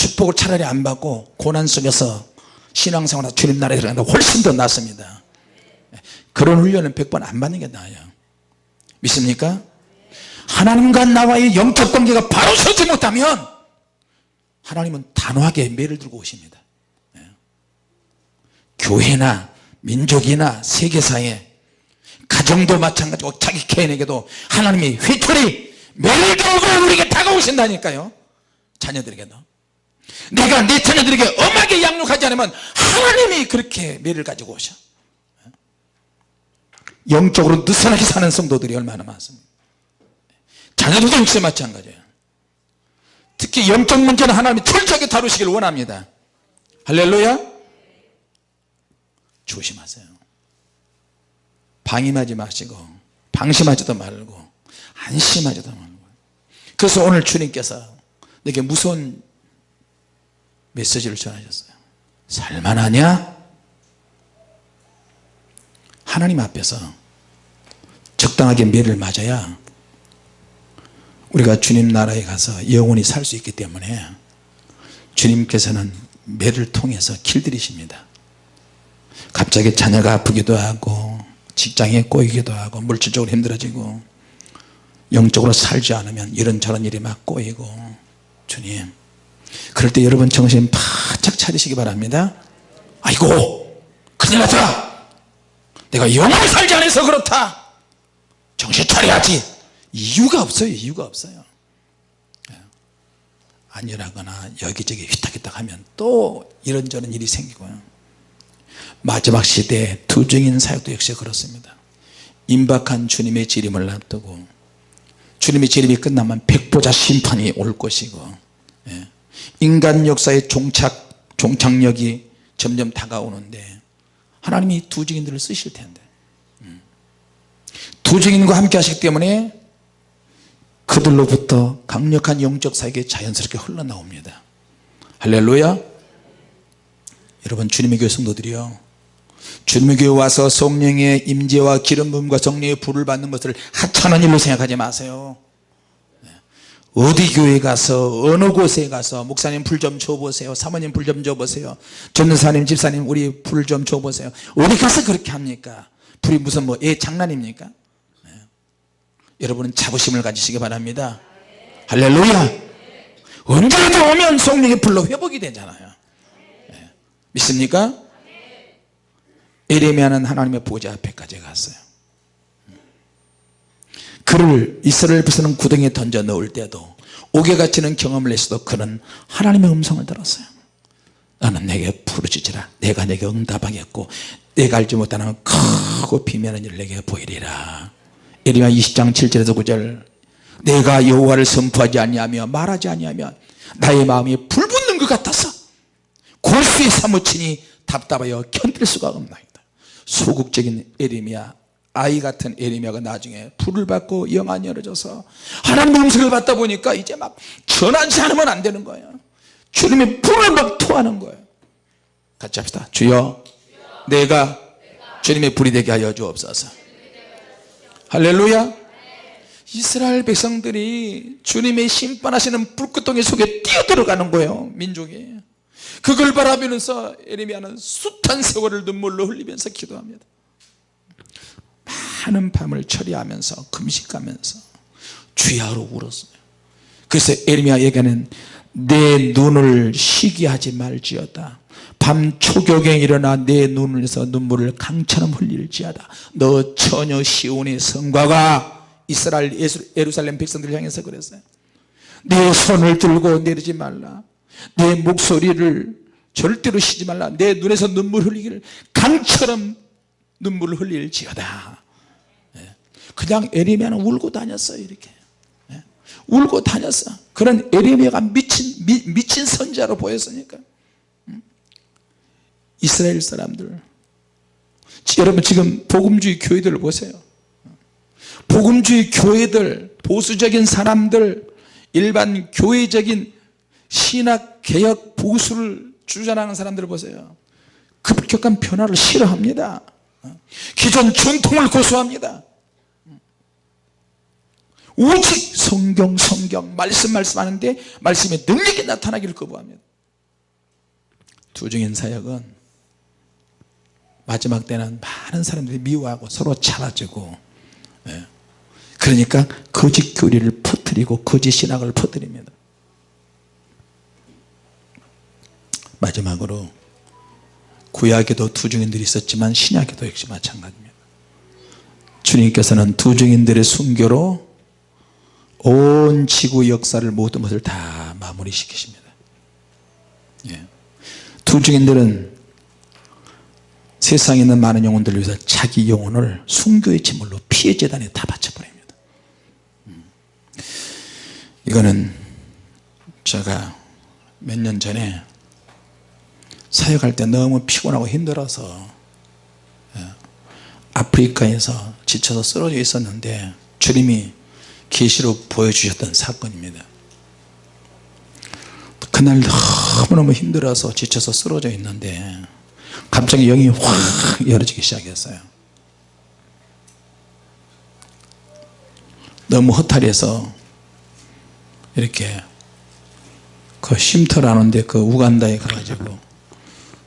축복을 차라리 안 받고 고난 속에서 신앙생활 주님 나라에 들어가는 게 훨씬 더 낫습니다 예. 그런 훈련은 100번 안 받는 게 나아요 믿습니까? 하나님과 나와의 영적 관계가 바로 서지 못하면 하나님은 단호하게 매를 들고 오십니다 예. 교회나 민족이나 세계사에 가정도 마찬가지고 자기 개인에게도 하나님이 회초리 매를 들고 우리에게 다가오신다니까요 자녀들에게도 내가 내 자녀들에게 엄하게 양육하지 않으면 하나님이 그렇게 매를 가지고 오셔. 영적으로 느슨하게 사는 성도들이 얼마나 많습니다 자녀들도 역시 마찬가지예요. 특히 영적 문제는 하나님이 철저하게 다루시길 원합니다. 할렐루야. 조심하세요. 방임하지 마시고 방심하지도 말고 안심하지도 말고. 그래서 오늘 주님께서 내게 무서운 메시지를 전하셨어요 살만하냐? 하나님 앞에서 적당하게 매를 맞아야 우리가 주님 나라에 가서 영원히 살 수 있기 때문에 주님께서는 매를 통해서 길들이십니다. 갑자기 자녀가 아프기도 하고 직장에 꼬이기도 하고 물질적으로 힘들어지고 영적으로 살지 않으면 이런저런 일이 막 꼬이고 주님 그럴 때 여러분 정신 바짝 차리시기 바랍니다. 아이고 큰일 났다. 내가 영원히 살지 않아서 그렇다. 정신 차려야지. 이유가 없어요 이유가 없어요. 안일하거나 여기저기 휘딱휘딱 하면 또 이런저런 일이 생기고요. 마지막 시대에 두증인 사역도 역시 그렇습니다. 임박한 주님의 재림을 앞두고 주님의 재림이 끝나면 백보자 심판이 올 것이고 예. 인간 역사의 종착, 종착역이 점점 다가오는데 하나님이 두 증인들을 쓰실 텐데 음. 두 증인과 함께 하시기 때문에 그들로부터 강력한 영적 사역이 자연스럽게 흘러나옵니다 할렐루야 여러분 주님의 교회 성도들이요 주님의 교회 와서 성령의 임재와 기름 부음과 성령의 불을 받는 것을 하찮은 일로 생각하지 마세요 네. 어디 교회 가서 어느 곳에 가서 목사님 불 좀 줘보세요 사모님 불 좀 줘보세요 전도사님 집사님 우리 불 좀 줘보세요. 어디 가서 그렇게 합니까? 불이 무슨 뭐애 장난입니까? 네. 여러분은 자부심을 가지시기 바랍니다. 할렐루야! 언제라도 오면 성령의 불로 회복이 되잖아요. 네. 믿습니까? 에레미야는 하나님의 보좌 앞에까지 갔어요 그를 이스라엘 백성은 구덩이에 던져 넣을 때도 옥에 갇히는 경험을 했어도 그는 하나님의 음성을 들었어요. 나는 내게 부르짖으라. 내가 내게 응답하겠고 내가 알지 못하는 크고 비밀한 일을 내게 보이리라. 에레미야 20장 7절에서 9절. 내가 여호와를 선포하지 아니하며 말하지 아니하면 나의 마음이 불붙는 것 같아서 골수에 사무치니 답답하여 견딜 수가 없나이다. 소극적인 에리미야 아이 같은 에리미야가 나중에 불을 받고 영안이 열어져서 하나님의 음성을 받다 보니까 이제 막 전하지 않으면 안 되는 거예요. 주님의 불을 막 토하는 거예요. 같이 합시다. 주여 내가 주님의 불이 되게 하여 주옵소서. 할렐루야. 이스라엘 백성들이 주님의 심판하시는 불구덩이 속에 뛰어들어가는 거예요 민족이. 그걸 바라보면서 에레미야는 숱한 세월을 눈물로 흘리면서 기도합니다 많은 밤을 처리하면서 금식하면서 주야로 울었어요. 그래서 에레미야에게는 내 눈을 쉬게 하지 말지어다. 밤 초경에 일어나 내 눈에서 눈물을 강처럼 흘릴지어다. 너 처녀 시온의 성과가 이스라엘 예루살렘 백성들을 향해서 그랬어요. 내 손을 들고 내리지 말라. 내 목소리를 절대로 쉬지 말라. 내 눈에서 눈물 흘리기를 강처럼 눈물을 흘릴지어다. 예. 그냥 에레미야는 울고 다녔어요 이렇게. 예. 울고 다녔어. 그런 에레미야가 미친 미, 미친 선자로 보였으니까. 음. 이스라엘 사람들. 여러분 지금 복음주의 교회들을 보세요. 복음주의 교회들 보수적인 사람들 일반 교회적인 신학 개혁 보수를 주장하는 사람들을 보세요. 급격한 변화를 싫어합니다. 어? 기존 전통을 고수합니다 오직 성경 성경 말씀 말씀하는데 말씀의 능력이 나타나기를 거부합니다. 두중인 사역은 마지막 때는 많은 사람들이 미워하고 서로 차라지고 예. 그러니까 거짓 교리를 퍼뜨리고 거짓 신학을 퍼뜨립니다. 마지막으로 구약에도 두중인들이 있었지만 신약에도 역시 마찬가지입니다. 주님께서는 두중인들의 순교로 온 지구 역사를 모든 것을 다 마무리 시키십니다 예. 두중인들은 세상에 있는 많은 영혼들을 위해서 자기 영혼을 순교의 제물로 피해 재단에 다 바쳐버립니다 음. 이거는 제가 몇 년 전에 사역할 때 너무 피곤하고 힘들어서 예, 아프리카에서 지쳐서 쓰러져 있었는데 주님이 계시로 보여주셨던 사건입니다. 그날 너무너무 힘들어서 지쳐서 쓰러져 있는데 갑자기 영이 확 열어지기 시작했어요. 너무 허탈해서 이렇게 그 쉼터라는데 그 우간다에 가가지고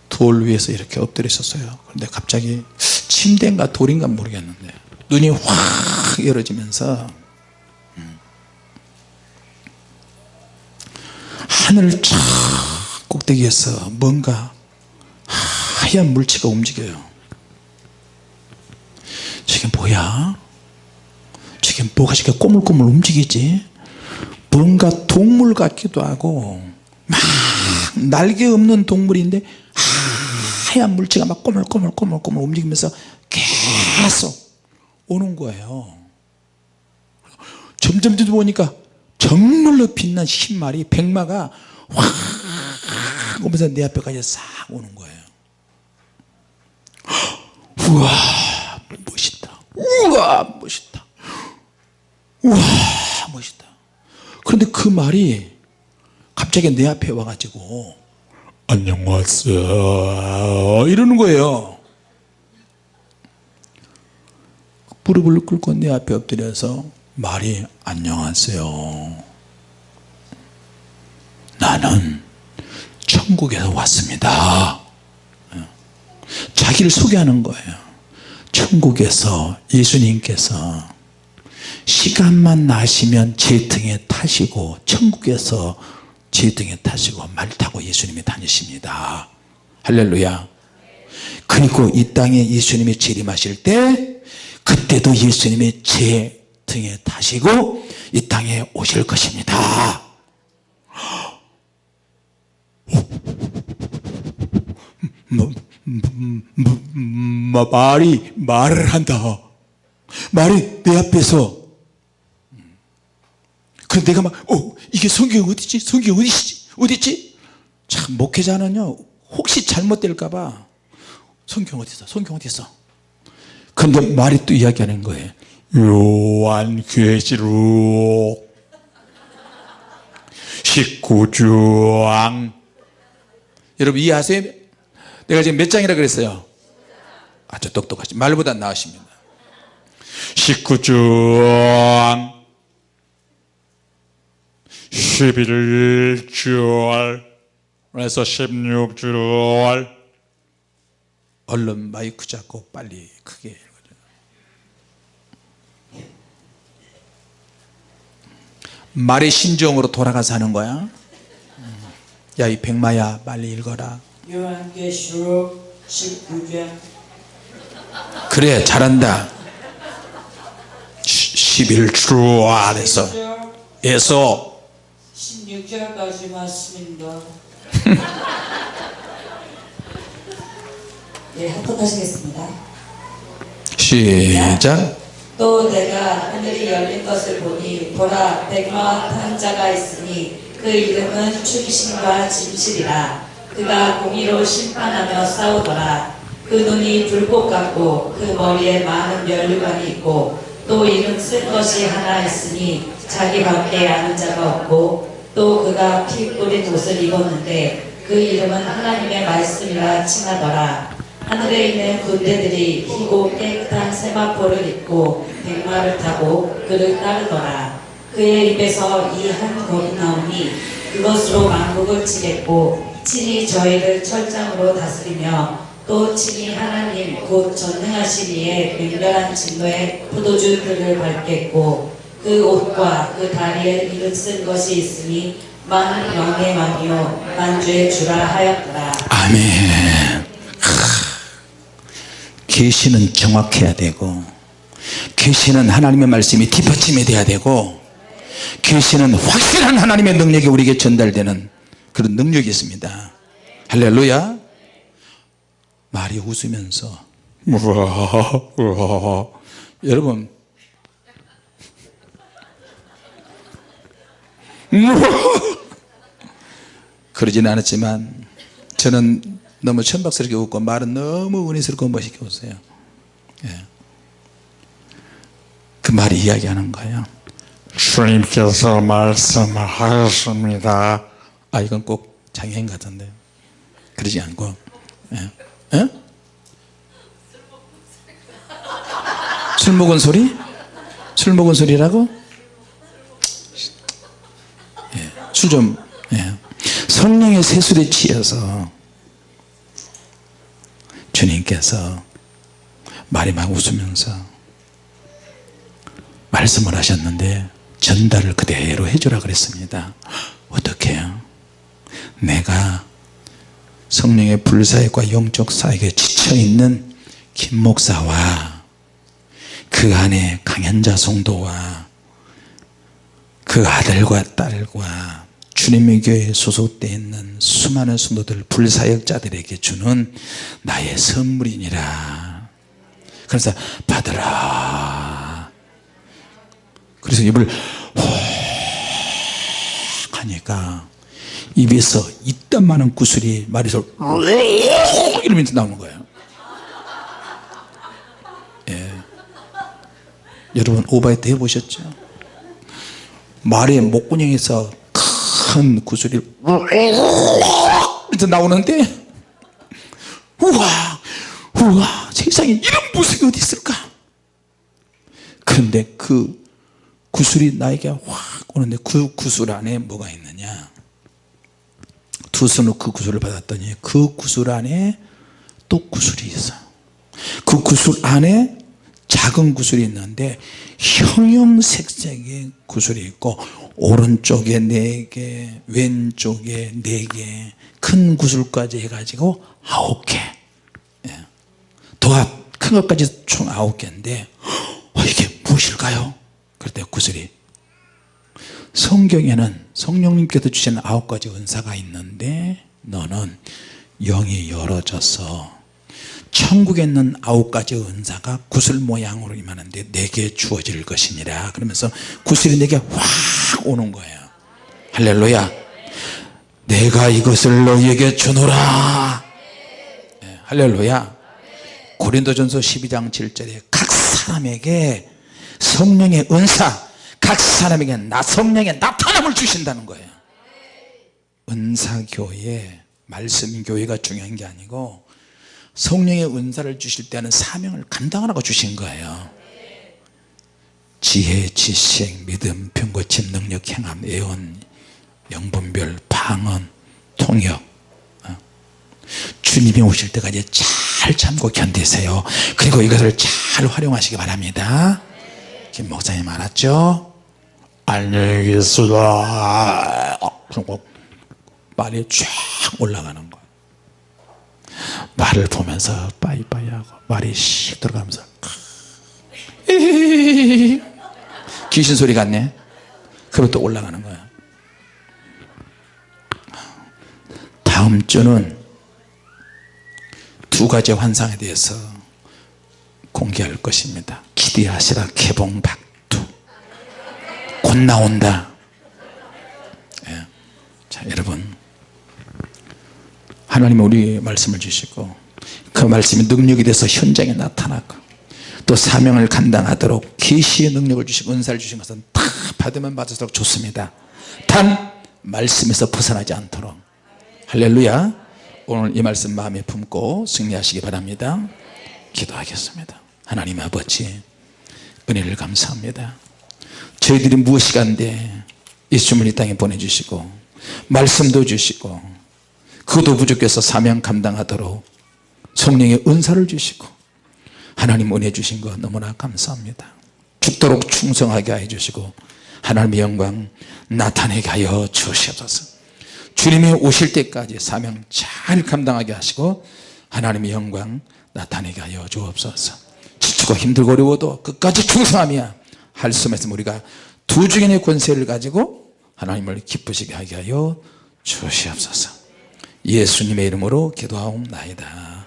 돌 위에서 이렇게 엎드려 있었어요. 그런데 갑자기 침대인가 돌인가 모르겠는데 눈이 확 열어지면서 하늘 쫙 꼭대기에서 뭔가 하얀 물체가 움직여요. 저게 뭐야? 저게 뭐가 저렇게 꼬물꼬물 움직이지? 뭔가 동물 같기도 하고 막 날개 없는 동물인데 하얀 물체가 막 꼬물꼬물꼬물꼬물 움직이면서 계속 오는 거예요. 점점점 보니까 정말로 빛난 흰말이 백마가 확 오면서 내 앞에까지 싹 오는 거예요. *gasps* 우와 멋있다. 우와 멋있다. 우와 멋있다. 그런데 그 말이 갑자기 내 앞에 와가지고 안녕하세요 이러는 거예요. 무릎을 꿇고 내 앞에 엎드려서 말이 안녕하세요. 나는 천국에서 왔습니다. 자기를 소개하는 거예요. 천국에서 예수님께서 시간만 나시면 제 등에 타시고 천국에서 제 등에 타시고 말 타고 예수님이 다니십니다. 할렐루야. 그리고 이 땅에 예수님이 재림하실 때 그때도 예수님이 제 등에 타시고 이 땅에 오실 것입니다. 뭐, 뭐, 뭐, 말이 말을 한다. 말이 내 앞에서. 그럼 내가 막 어, 이게 성경 어디지? 성경 어디지? 어디지? 참 목회자는요 혹시 잘못될까봐. 성경 어디 있어 성경 어디 있어 근데 말이 또 이야기하는 거예요 요한계시록 19장 여러분 이해하세요? 내가 지금 몇 장이라 그랬어요? 아주 똑똑하시 말보다 나으십니다. 19장 11절 에서 16절 얼른 마이크 잡고 빨리 크게 읽어줘 말의 심정으로 돌아가서 하는 거야? 야 이 백마야 빨리 읽어라. 요한계시록 19장 그래 잘한다. 11주 안에서. 에서. 16절까지 말씀입니다. *laughs* 예, 합독하시겠습니다. 시작 또 내가 하늘이 열린 것을 보니 보라 백마와 탄 자가 있으니 그 이름은 충신과 진실이라. 그가 공의로 심판하며 싸우더라. 그 눈이 불꽃 같고 그 머리에 많은 면류관이 있고 또 이름 쓸 것이 하나 있으니 자기밖에 아는 자가 없고 또 그가 피 뿌린 옷을 입었는데 그 이름은 하나님의 말씀이라 칭하더라 하늘에 있는 군대들이 희고 깨끗한 세마포를 입고 백마를 타고 그를 따르더라. 그의 입에서 이한 권이 나오니 그것으로 만국을 치겠고 친히 저희를 철장으로 다스리며 또 친히 하나님 곧 전능하신 이의 맹렬한 진노의 포도주 들을 밟겠고 그 옷과 그 다리에 이름 쓴 것이 있으니 만 영의 왕이요 만주의 주라 하였더라. 아멘 계시는 정확해야 되고 계시는 하나님의 말씀이 뒷받침이 돼야 되고 계시는 확실한 하나님의 능력이 우리에게 전달되는 그런 능력이 있습니다 할렐루야 말이 웃으면서 우와, 우와. 여러분 우와. 그러지는 않았지만 저는 너무 천박스럽게 웃고 말은 너무 은혜스럽고 멋있게 웃어요 예. 그 말이 이야기하는 거예요 주님께서 말씀하셨습니다. 아 이건 꼭 장애인 같은데 그러지 않고 예. 예? 술 먹은 소리? 술 먹은 소리라고? 예. 술좀 예. 성령의 세술에 취해서 주님께서 말이 막 웃으면서 말씀을 하셨는데 전달을 그대로 해주라 그랬습니다 어떻게 해요? 내가 성령의 불사역과 영적 사역에 지쳐있는 김 목사와 그 안에 강현자 성도와 그 아들과 딸과 주님의 교회에 소속되어 있는 수많은 성도들 불사역자들에게 주는 나의 선물이니라. 그래서 받으라. 그래서 입을 호 하니까 입에서 이딴 많은 구슬이 말에서 *laughs* 이러면서 나오는 거예요. 예. 여러분 오바이트 해보셨죠? 말의 목구멍에서 큰 구슬이 이렇게 나오는데 우와 우와 세상에 이런 모습이 어디 있을까 그런데 그 구슬이 나에게 확 오는데 그 구슬 안에 뭐가 있느냐 두 손으로 그 구슬을 받았더니 그 구슬 안에 또 구슬이 있어 그 구슬 안에 작은 구슬이 있는데 형형색색의 구슬이 있고 오른쪽에 네개 왼쪽에 네개큰 구슬까지 해가지고 아홉 개. 예. 더큰 것까지 총 아홉 개인데 어, 이게 무엇일까요? 그때 구슬이. 성경에는 성령님께서 주신 아홉 가지 은사가 있는데 너는 영이 열어져서 천국에 있는 아홉 가지 은사가 구슬 모양으로 임하는데 내게 주어질 것이니라. 그러면서 구슬이 내게 확 오는 거예요. 할렐루야. 내가 이것을 너희에게 주노라. 네, 할렐루야. 고린도전서 12장 7절에 각 사람에게 성령의 은사 각 사람에게 나 성령의 나타남을 주신다는 거예요. 은사교회 말씀교회가 중요한 게 아니고 성령의 은사를 주실 때는 사명을 감당하라고 주신 거예요 지혜, 지식, 믿음, 병고침, 능력, 행함, 예언, 영분별, 방언, 통역 어? 주님이 오실 때까지 잘 참고 견디세요 그리고 이것을 잘 활용하시기 바랍니다 김 목사님 알았죠? 안녕히. 그리고 말이 쫙 올라가는 거예요 말을 보면서 빠이빠이 하고 말이 씩 들어가면서 *laughs* 귀신 소리 같네. 그리고 또 올라가는 거예요 다음 주는 두 가지 환상에 대해서 공개할 것입니다. 기대하시라 개봉 박두. 곧 나온다. 예. 자 여러분 하나님은 우리 말씀을 주시고 그 말씀이 능력이 돼서 현장에 나타나고 또 사명을 감당하도록 계시의 능력을 주시고 은사를 주신 것은 다 받으면 받을수록 좋습니다. 단 말씀에서 벗어나지 않도록. 할렐루야. 오늘 이 말씀 마음에 품고 승리하시기 바랍니다. 기도하겠습니다. 하나님 아버지 은혜를 감사합니다. 저희들이 무엇이 간데 예수님을 이 땅에 보내주시고 말씀도 주시고 그것도 부족해서 사명 감당하도록 성령의 은사를 주시고 하나님 은혜 주신 것 너무나 감사합니다. 죽도록 충성하게 해 주시고 하나님의 영광 나타내게 하여 주시옵소서. 주님이 오실 때까지 사명 잘 감당하게 하시고 하나님의 영광 나타내게 하여 주옵소서. 지치고 힘들고 어려워도 끝까지 충성하며 할수 없으면 우리가 두 주인의 권세를 가지고 하나님을 기쁘시게 하게 하여 주시옵소서 예수님의 이름으로 기도하옵나이다.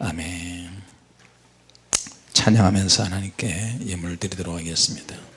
아멘. 찬양하면서 하나님께 예물 드리도록 하겠습니다